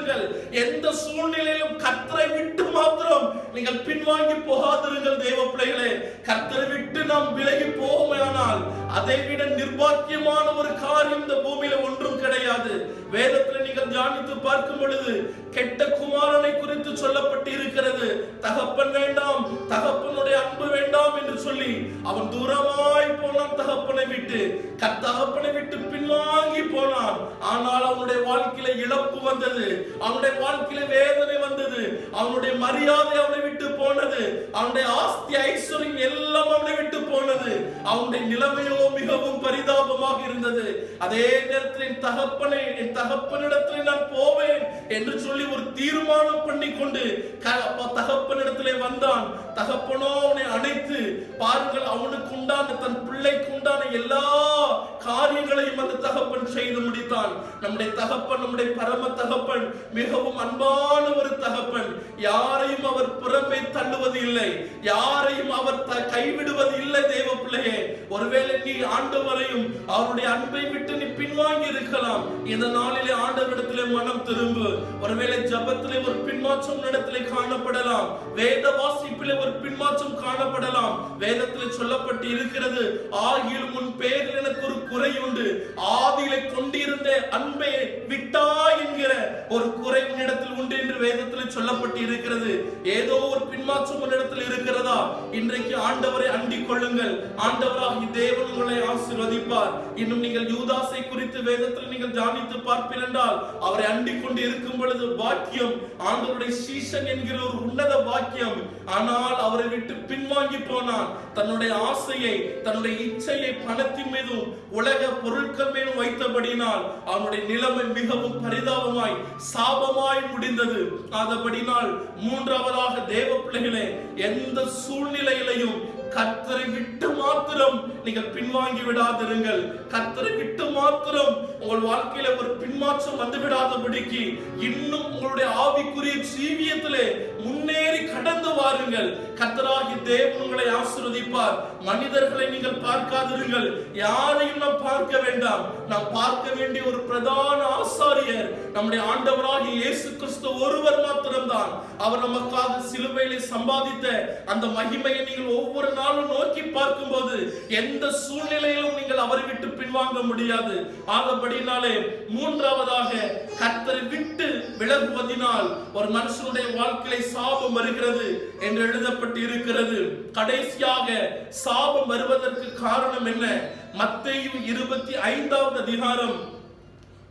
போகாதிருங்கள் எந்த சூழ்நிலையிலும் கத்தரை விட்டு மாத்திரம் நீங்கள் பின்வாங்கி போகாதிருங்கள் தேவ பிள்ளைகளே கத்தரை விட்டு நாம் விலகி போவோமானால் அதை விட நிர்பாக்கியமான ஒரு காரியம் இந்த பூமியில ஒன்றும் கிடையாது. வேதத்துல நீங்கள் தியானித்து பார்க்கும் பொழுது கெட்ட குமாரனை குறித்து சொல்லப்பட்டு இருக்கிறது தகப்பன் வேண்டாம் தகப்பனுடைய அன்பு வேண்டாம் என்று சொல்லி அவன் தூரமாய் போனான் தகப்பனை விட்டு. கத்தகப்பனை விட்டு பின்வாங்கி போனான். ஆனால் அவனுடைய வாழ்க்கையில இழப்பு வந்தது. அவனுடைய வாழ்க்கையில வேதனை வந்தது. அவனுடைய மரியாதை அவனை விட்டு போனது. அவனுடைய ஆஸ்தி ஐஸ்வர்யம் எல்லாம் அவனை விட்டு போனது. அவனுடைய நிலைமையோ மிகவும் பரிதாபமாக இருந்தது. அதே நேரத்தில் என் தகப்பனை என் தகப்பனிடத்தில் நான் போவேன் என்று சொல்லி சொல்லி ஒரு தீர்மானம் பண்ணி கொண்டு க- தகப்பனிடத்திலே வந்தான். தகப்பனோ அவனை அணைத்து பாருங்கள் அவனுக்கு உண்டான தன் பிள்ளைக்கு உண்டான எல்லா காரியங்களையும் அந்த தகப்பன் செய்து முடித்தான். நம்முடைய தகப்பன் நம்முடைய பரம தகப்பன் மிகவும் அன்பான ஒரு தகப்பன். யாரையும் அவர் புறம்பே தள்ளுவது இல்லை. யாரையும் அவர் கைவிடுவது இல்லை தேவ பிள்ளையே. ஒருவேளை நீ ஆண்டவரையும் அவருடைய அன்பை விட்டு நீ பின்வாங்கி இருக்கலாம். இந்த நாளிலே ஆண்டவரிடத்திலே மனம் திரும்பு. ஒருவேளை ஜபத்திலே ஒரு பின்மாற்றம் நடத்திலே காணப்படலாம். வேத வாசிப்பிலே ஒரு பின்மாற்றம் காணப்படலாம். வேதத்தில் சொல்லப்பட்டு இருக்கிறது. ஆகிலும் உன் பேரில் எனக்கு ஒரு குறை உண்டு. ஆதியில கொண்டிருந்த அன்பை விட்டா என்கிற ஒரு குறை உன்னிடத்தில் உண்டு என்று வேதத்தில் சொல்லப்பட்டு இருக்கிறது. ஏதோ ஒரு பின்மாற்றம் உன்னிடத்தில் இருக்கிறதா? இன்றைக்கு ஆண்டவரை அண்டிக் கொள்ளுங்கள். ஆண்டவராகி தேவன் உங்களை ஆசிர்வதிப்பார். இன்னும் நீங்கள் யூதாசை குறித்து வேதத்தில் நீங்கள் தியானித்து பார்ப்பீர் என்றால் அவரை அண்டிக் கொண்டு இருக்கும் பொழுது வாக்கியம் ஆண்டவருடைய சீசன் என்கிற ஒரு உன்னத வாக்கியம் ஆனால் அவரை விட்டு பின்வாங்கி போனான். தன்னுடைய ஆசையை தன்னுடைய இச்சையை பணத்தின் மீதும் உலக பொருட்கள் மீதும் வைத்தபடினால் அவனுடைய நிலைமை மிகவும் பரிதாபமாய் சாபமாய் முடிந்தது. ஆதபடினால் மூன்றாவதாக தேவ பிள்ளைகளே எந்த சூழ்நிலையிலையும் கர்த்தரை விட்டு மாத்திரம் நீங்கள் பின்வாங்கி விடாதிருங்கள். கர்த்தரை விட்டு மாத்திரம் உங்கள் வாழ்க்கையில ஒரு பின்மாற்றம் வந்து விடாதபடிக்கு இன்னும் உங்களுடைய ஆவிக்குரிய ஜீவியத்திலே முன்னேறி கடந்து வாருங்கள். கர்த்தராகி தேவன் உங்களை ஆசிர்வதிப்பார். மனிதர்களை நீங்கள் பார்க்காதிருங்கள். யாரையும் நாம் பார்க்க வேண்டாம். நாம் பார்க்க வேண்டிய ஒரு பிரதான ஆசாரியர் நம்முடைய ஆண்டவராகி இயேசு கிறிஸ்து ஒருவர் மாத்திரம்தான். அவர் நமக்காக சிலுவையிலே சம்பாதித்த அந்த மகிமையை நீங்கள் ஒவ்வொரு நாளும் நோக்கி பார்க்கும்போது எந்த சூழ்நிலையிலும் நீங்கள் அவரை விட்டு பின்வாங்க முடியாது. ஆகபடினாலே மூன்றாவதாக கர்த்தரை விட்டு விலகுவதினால் ஒரு மனுஷனுடைய வாழ்க்கையை சாபம் வருகிறது என்று எழுதப்பட்டு இருக்கிறது கடைசியாக சாபம் வருவதற்கு காரணம் என்ன? மத்தையும் இருபத்தி ஐந்தாவது அதிகாரம்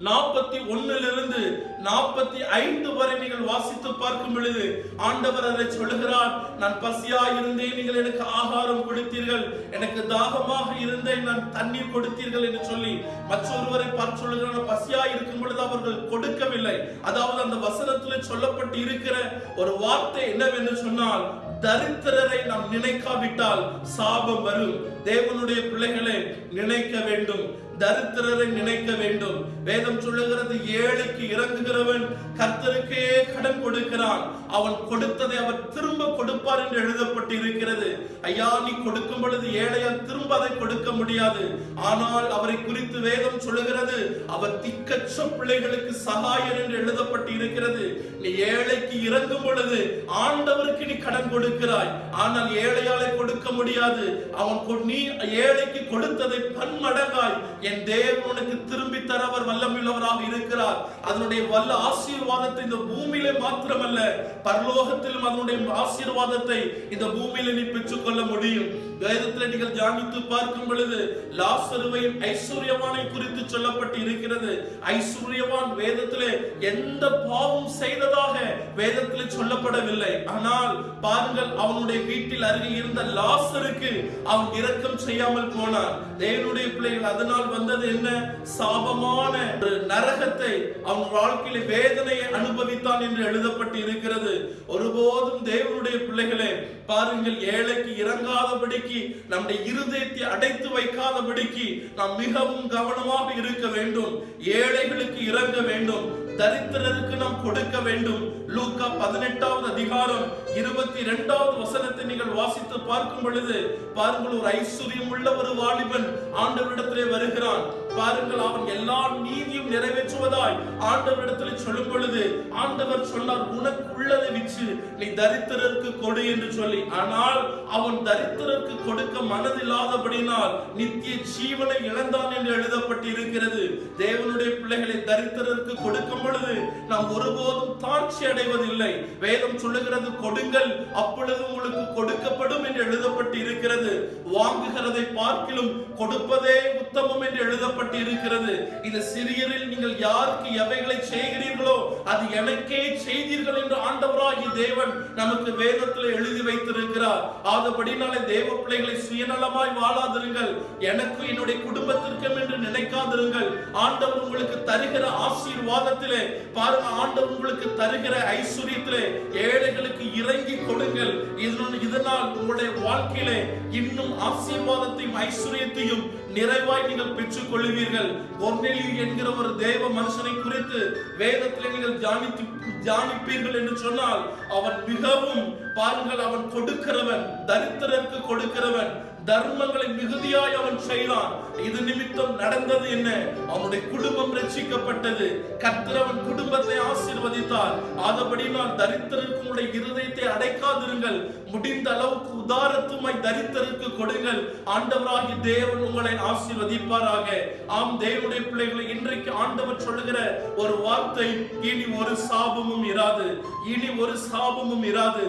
நாற்பத்தி ஒன்னிலிருந்து நாற்பத்தி ஐந்து வரை நீங்கள் வாசித்து பார்க்கும் பொழுது ஆண்டவர் அதை சொல்லுகிறார் நான் பசியா இருந்தேன் நீங்கள் எனக்கு ஆகாரம் கொடுத்தீர்கள். எனக்கு தாகமாக இருந்தேன் நான் தண்ணீர் கொடுத்தீர்கள் என்று சொல்லி மற்றொருவரை பார்த்து சொல்லுகிறார். பசியா இருக்கும் பொழுது அவர்கள் கொடுக்கவில்லை. அதாவது அந்த வசனத்தில் சொல்லப்பட்டு இருக்கிற ஒரு வார்த்தை என்னவென்று சொன்னால் தரித்திரரை நாம் நினைக்காவிட்டால் சாபம் வரும். தேவனுடைய பிள்ளைகளை நினைக்க வேண்டும். தரித்திரரை நினைக்க வேண்டும். வேதம் சொல்லுகிறது ஏழைக்கு இறங்குகிறவன் கர்த்தருக்கே கடன் கொடுக்கிறான். அவன் கொடுத்ததை அவர் திரும்ப கொடுப்பார் என்று எழுதப்பட்டு இருக்கிறது ஐயா நீ கொடுக்கும் பொழுது ஏழையால் திரும்ப அதை கொடுக்க முடியாது. ஆனால் அவரை குறித்து வேதம் சொல்லுகிறது அவர் திக்கற்ற பிள்ளைகளுக்கு சகாயர் என்று எழுதப்பட்டு இருக்கிறது நீ ஏழைக்கு இறங்கும் பொழுது ஆண்டவருக்கு நீ கடன் கொடுக்கிறாய். ஆனால் ஏழையாலே கொடுக்க முடியாது. அவன் நீ ஏழைக்கு கொடுத்ததை பன்மடங்காய். என் தேவன் உனக்கு திரும்பி தர அவர் வல்லமுள்ளவராக இருக்கிறார். அதனுடைய வல்ல ஆசீர்வாதத்தை இந்த பூமியிலே மாத்திரமல்ல பரலோகத்திலும் அதனுடைய ஆசீர்வாதத்தை இந்த பூமியில நீ பெற்றுக்கொள்ள முடியும். வேதத்தில் நீங்கள் தியானித்து பார்க்கும் பொழுது லாசருவையும் ஐஸ்வர்யவானை குறித்து சொல்லப்பட்டு இருக்கிறது ஐஸ்வர்யவான் வேதத்திலே எந்த பாவம் செய்ததாக வேதத்தில் சொல்லப்படவில்லை. ஆனால் பாருங்கள் அவனுடைய வீட்டில் அருகே இருந்த லாசருக்கு அவன் இரக்கம் செய்யாமல் போனார் தேவனுடைய பிள்ளைகள் அதனால் வந்தது என்ன? சாபமான ஒரு நரகத்தை அவன் வாழ்க்கையில வேதனையை அனுபவித்தான் என்று எழுதப்பட்டு இருக்கிறது ஒருபோதும் தேவனுடைய பிள்ளைகளே பாருங்கள் ஏழைக்கு இறங்காதபடிக்கு நம்முடைய இருதயத்தை அடைத்து வைக்காதபடிக்கு நாம் மிகவும் கவனமாக இருக்க வேண்டும். ஏழைகளுக்கு இறங்க வேண்டும். தரித்திரருக்கு நாம் கொடுக்க வேண்டும். லூக்கா பதினெட்டாவது அதிகாரம் இருபத்தி இரண்டாவது வசனத்தை நீங்கள் வாசித்து பார்க்கும் பொழுது பாருங்கள் ஒரு ஐஸ்வர்யம் உள்ள ஒரு வாலிபன் ஆண்டவரிடத்திலே வருகிறான். பாருங்கள் அவன் எல்லா நீதியும் நிறைவேற்றுவதாய் ஆண்டவரிடத்தில் சொல்லும் பொழுது ஆண்டவர் சொன்னார் உனக்கு உள்ளதை விற்று நீ தரித்திரருக்கு கொடு என்று சொல்லி. ஆனால் அவன் தரித்திரருக்கு கொடுக்க மனதில்லாதபடினால் நித்திய ஜீவனை இழந்தான் என்று எழுதப்பட்டு இருக்கிறது தேவனுடைய பிள்ளைகளை தரித்திரருக்கு கொடுக்கும் பொழுது நாம் ஒருபோதும் தாழ்ச்சி அடைவதில்லை. வேதம் சொல்லுகிறது கொடுங்கள் அப்பொழுது உங்களுக்கு கொடுக்கப்படும் என்று எழுதப்பட்டு இருக்கிறது வாங்குகிறதை பார்க்கிலும் கொடுப்பதே உத்தமம் என்று எழுதப்பட்டு எழுதப்பட்டு இருக்கிறது. இந்த சிறியரில் நீங்கள் யாருக்கு எவைகளை செய்கிறீர்களோ அது எனக்கே செய்தீர்கள் என்று ஆண்டவராகி தேவன் நமக்கு வேதத்தில் எழுதி வைத்திருக்கிறார். ஆதபடினாலே தேவ பிள்ளைகளை சுயநலமாய் வாழாதிருங்கள். எனக்கு என்னுடைய குடும்பத்திற்கும் என்று நினைக்காதிருங்கள். ஆண்டவர் உங்களுக்கு தருகிற ஆசீர்வாதத்திலே பாருங்க ஆண்டவர் உங்களுக்கு தருகிற ஐஸ்வர்யத்திலே ஏழைகளுக்கு இறங்கி கொடுங்கள். இதனால் இதனால் உங்களுடைய வாழ்க்கையிலே இன்னும் ஆசீர்வாதத்தையும் ஐஸ்வர்யத்தையும் நிறைவாய் நீங்கள் பெற்றுக்கொள்ளுங்கள். பெறுவீர்கள் கொர்நேலியு என்கிற ஒரு தேவ மனுஷனை குறித்து வேதத்தில் நீங்கள் தியானித்து தியானிப்பீர்கள் என்று சொன்னால் அவன் மிகவும் பாருங்கள் அவன் கொடுக்கிறவன் தரித்திரருக்கு கொடுக்கிறவன் தர்மங்களை மிகுதியாய் அவன் செய்தான். இது நிமித்தம் நடந்தது என்ன? அவனுடைய குடும்பம் ரட்சிக்கப்பட்டது. கர்த்தர் அவன் குடும்பத்தை ஆசீர்வதித்தார். ஆதபடி நான் தரித்திரருக்கு உடைய இருதயத்தை அடைக்காதிருங்கள். முடிந்த அளவுக்கு உதாரத்துமாய் தரித்திரருக்கு கொடுங்கள். ஆண்டவராகி தேவன் உங்களை ஆசீர்வதிப்பாராக. ஆம் தேவனுடைய பிள்ளைகளை இன்றைக்கு ஆண்டவர் சொல்லுகிற ஒரு வார்த்தை இனி ஒரு சாபமும் இராது. இனி ஒரு சாபமும் இராது.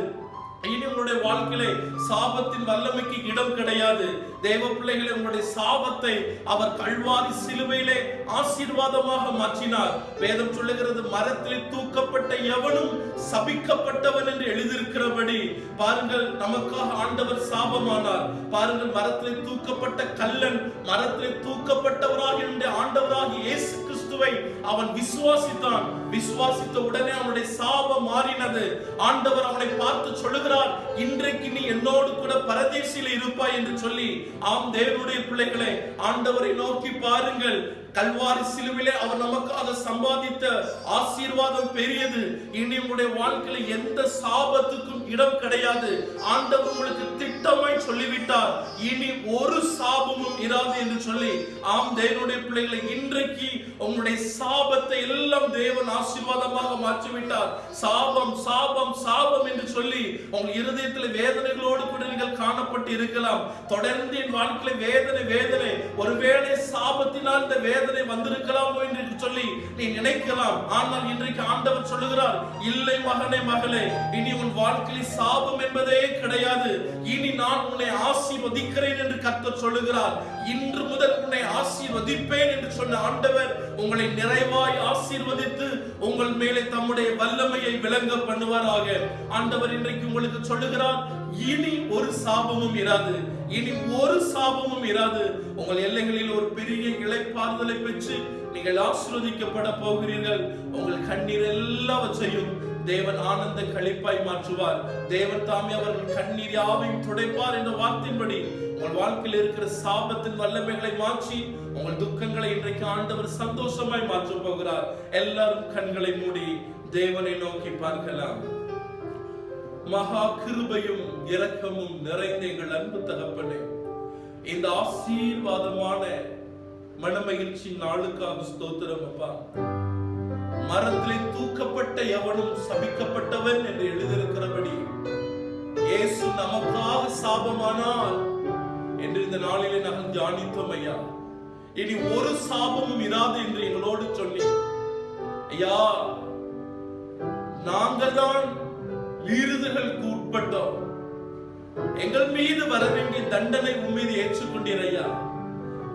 இனி உங்களுடைய வாழ்க்கையிலே சாபத்தின் வல்லமைக்கு இடம் கிடையாது. தேவ பிள்ளைகளை உங்களுடைய சாபத்தை அவர் கல்வாரி சிலுவையிலே ஆசீர்வாதமாக மாற்றினார். வேதம் சொல்லுகிறது மரத்தில் தூக்கப்பட்ட எவனும் சபிக்கப்பட்டவன் என்று எழுதியிருக்கிறபடி பாருங்கள் நமக்காக ஆண்டவர் சாபமானார். பாருங்கள் மரத்தில் தூக்கப்பட்ட கல்லன் மரத்தில் தூக்கப்பட்டவராக என்னுடைய ஆண்டவராக இயேசு கிறிஸ்துவை அவன் விசுவாசித்தான். விசுவாசித்த உடனே அவனுடைய சாபம் மாறினது. ஆண்டவர் அவனை பார்த்து சொல்லுகிறார் இன்றைக்கு நீ என்னோடு கூட பரதேசியில் இருப்பாய் என்று சொல்லி ஆம் தேவனுடைய பிள்ளைகளை ஆண்டவரை நோக்கி பாருங்கள். கல்வாரி சிலுவிலே அவர் நமக்காக சம்பாதித்த ஆசீர்வாதம் பெரியது. இனி உங்களுடைய வாழ்க்கையில எந்த சாபத்துக்கும் இடம் கிடையாது. ஆண்டவர் உங்களுக்கு திட்டமாய் சொல்லிவிட்டார். இனி ஒரு சாபமும் இராது என்று சொல்லி ஆம் தேவனுடைய பிள்ளைகளை இன்றைக்கு உங்களுடைய சாபத்தை எல்லாம் தேவன் ஆசீர்வாதமாக மாற்றிவிட்டார். சாபம் சாபம் சாபம் என்று சொல்லி உங்கள் இருதயத்தில் வேதனைகளோடு கூட நீங்கள் காணப்பட்டு இருக்கலாம். தொடர்ந்து என் வாழ்க்கையில வேதனை வேதனை. ஒருவேளை சாபத்தினால் இந்த வேதனை வந்திருக்கலாமோ என்று சொல்லி நீ நினைக்கலாம். ஆனால் இன்றைக்கு ஆண்டவர் சொல்லுகிறார் இல்லை மகனே மகளே இனி உன் வாழ்க்கையில் சாபம் என்பதே கிடையாது. இனி நான் உன்னை ஆசீர்வதிக்கிறேன் என்று கர்த்தர் சொல்லுகிறார். இன்று முதல் உன்னை ஆசீர்வதிப்பேன் என்று சொன்ன ஆண்டவர் உங்களை நிறைவாய் ஆசீர்வதித்து உங்கள் மேலே தம்முடைய வல்லமையை விளங்க பண்ணுவாராக. ஆண்டவர் இன்றைக்கு உங்களுக்கு சொல்லுகிறார் இனி ஒரு சாபமும் இராது. இனி ஒரு சாபமும் இராது. உங்கள் எல்லைகளில் ஒரு பெரிய இழைப்பாறுதலை பெற்று நீங்கள் ஆசீர்வதிக்கப்பட போகிறீர்கள். உங்கள் கண்ணீர் எல்லாவற்றையும் தேவன் ஆனந்த களிப்பாய் மாற்றுவார். தேவன் தாமே அவர்கள் கண்ணீர் யாவையும் துடைப்பார் என்ற வார்த்தையின்படி உங்கள் வாழ்க்கையில் இருக்கிற சாபத்தின் வல்லமைகளை மாற்றி உங்கள் துக்கங்களை இன்றைக்கு ஆண்டவர் சந்தோஷமாய் மாற்றப் போகிறார். எல்லாரும் கண்களை மூடி தேவனை நோக்கி பார்க்கலாம். மகா கிருபையும் இரக்கமும் நிறைந்த எங்கள் அன்பு தகப்பனே. இந்த ஆசீர்வாதமான மனமகிழ்ச்சி நாளுக்காக ஸ்தோத்திரம் அப்பா. மரத்திலே தூக்கப்பட்ட எவனும் சபிக்கப்பட்டவன் என்று எழுதியிருக்கிறபடி இயேசு நமக்காக சாபமானால் என்று இந்த நாளிலே நாங்கள் தியானித்தோம் ஐயா. இனி ஒரு சாபமும் இராது என்று எங்களோடு சொல்லி ஐயா நாங்கள் தான் மீறுதல்களுக்கு உட்பட்டோம். எங்கள் மீது வர வேண்டிய தண்டனை உன் மீது ஏற்றுக்கொண்டீர் ஐயா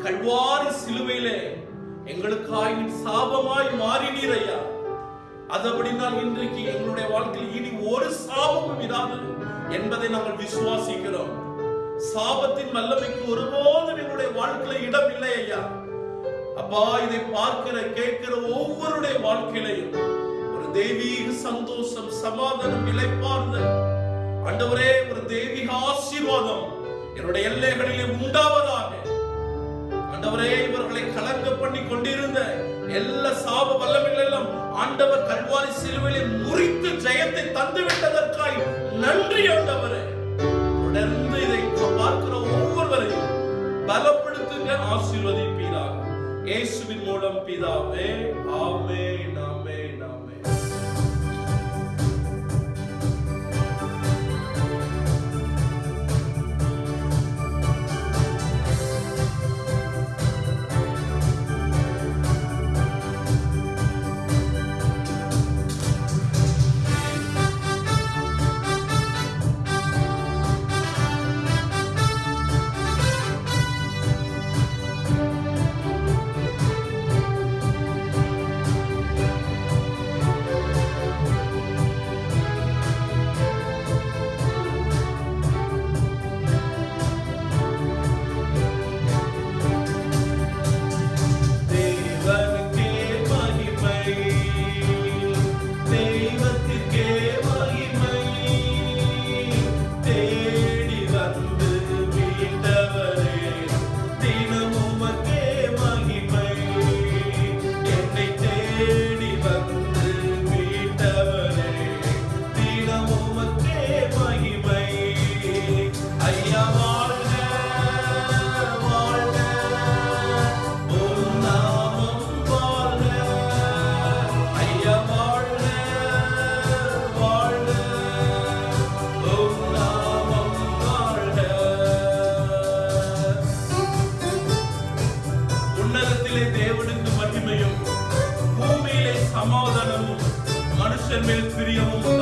கல்வாரி சிலுவையிலே எங்களுக்காய் சாபமாய் மாறினீர் ஐயா அதபடினால் இன்றைக்கு எங்களுடைய வாழ்க்கையில் இனி ஒரு சாபமும் இராது என்பதை நாங்கள் விசுவாசிக்கிறோம். சாபத்தின் வல்லமைக்கு ஒருபோதும் எங்களுடைய வாழ்க்கையில இடம் இல்லை ஐயா அப்பா இதை பார்க்கிற கேட்கிற ஒவ்வொருடைய வாழ்க்கையிலையும் தெய்வீக சந்தோஷம் சமாதானம் இளைப்பாறுதல் ஆண்டவரே ஒரு தெய்வீக ஆசீர்வாதம் என்னுடைய எல்லைகளிலே உண்டாவதாக. ஆண்டவரே இவர்களை கலங்க பண்ணி கொண்டிருந்த எல்லா சாப வல்லமைகள் எல்லாம் ஆண்டவர் கல்வாரி சிலுவையிலே முறித்து ஜெயத்தை தந்து விட்டதற்காய் நன்றி ஆண்டவரே. தொடர்ந்து இதை பார்க்கிற ஒவ்வொருவரையும் பலப்படுத்துங்க ஆசீர்வதிப்பீராக. இயேசுவின் மூலம் பிதாவே. மனுஷன்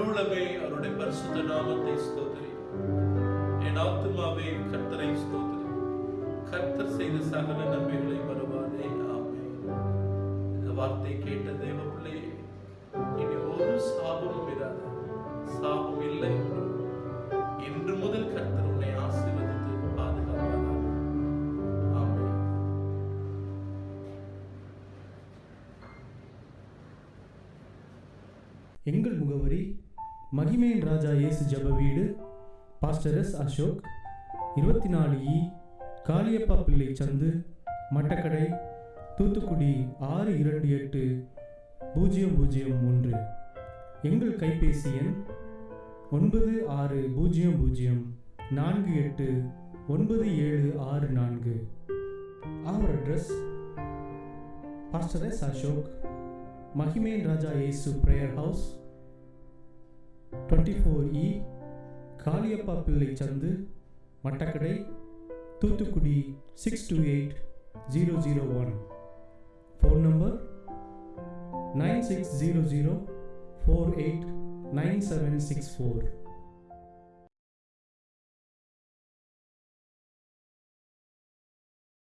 உள்ளமே அவருடைய பரிசுத்த நாமத்தை ஸ்தோத்திரி. என் ஆத்துமாவே கர்த்தரை ஸ்தோத்திரி. கர்த்தர் செய்த சகல நன்மைகளை வருவாதே ஆமே இந்த வார்த்தை கேட்ட தேவ பிள்ளையே இனி ஒரு சாபமும் இராது சாபம் இல்லை இன்று முதல் கர்த்தர் உன்னை ஆசீர்வதித்து பாதுகாப்பார் ஆமென். எங்கள் முகவரி மகிமையின் ராஜா இயேசு ஜப வீடு. Pastor S Ashok. இருபத்தி நாலு இ. காளியப்பா பிள்ளை சந்து. மட்டக்கடை. தூத்துக்குடி ஆறு இரண்டு எட்டு பூஜ்ஜியம் பூஜ்ஜியம் ஒன்று. எங்கள் கைபேசி எண் ஒன்பது ஆறு பூஜ்ஜியம் பூஜ்ஜியம் நான்கு எட்டு ஒன்பது ஏழு ஆறு நான்கு. அவர் address pastor S Ashok. மகிமேன் Raja Yesu prayer house twenty four E Kaliyappa Pillai சந்து Mattakadai Thoothukudi six two eight zero zero one phone number nine six zero zero four eight nine seven six four